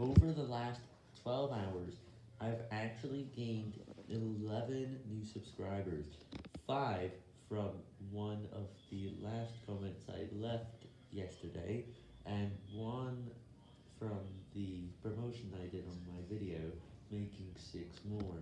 Over the last 12 hours, I've actually gained 11 new subscribers, 5 from one of the last comments I left yesterday, and 1 from the promotion I did on my video, making 6 more.